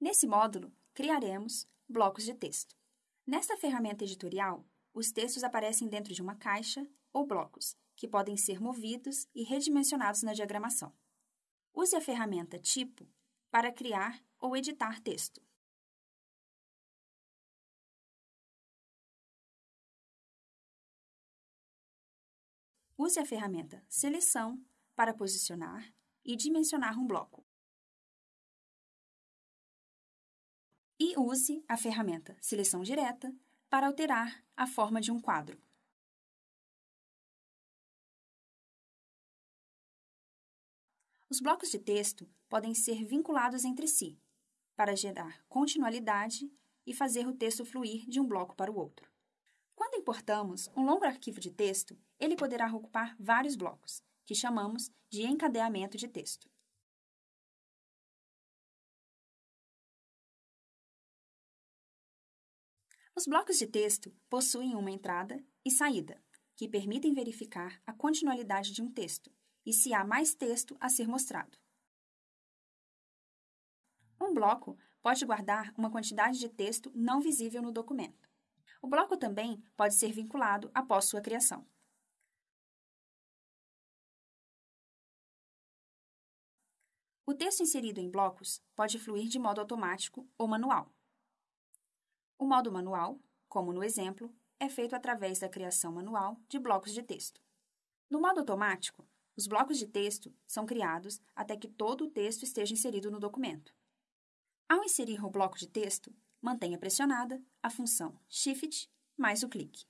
Nesse módulo, criaremos blocos de texto. Nesta ferramenta editorial, os textos aparecem dentro de uma caixa ou blocos, que podem ser movidos e redimensionados na diagramação. Use a ferramenta Tipo para criar ou editar texto. Use a ferramenta Seleção para posicionar e dimensionar um bloco. E use a ferramenta Seleção Direta para alterar a forma de um quadro. Os blocos de texto podem ser vinculados entre si, para gerar continuidade e fazer o texto fluir de um bloco para o outro. Quando importamos um longo arquivo de texto, ele poderá ocupar vários blocos, que chamamos de encadeamento de texto. Os blocos de texto possuem uma entrada e saída, que permitem verificar a continuidade de um texto e se há mais texto a ser mostrado. Um bloco pode guardar uma quantidade de texto não visível no documento. O bloco também pode ser vinculado após sua criação. O texto inserido em blocos pode fluir de modo automático ou manual. O modo manual, como no exemplo, é feito através da criação manual de blocos de texto. No modo automático, os blocos de texto são criados até que todo o texto esteja inserido no documento. Ao inserir o bloco de texto, mantenha pressionada a função Shift mais o clique.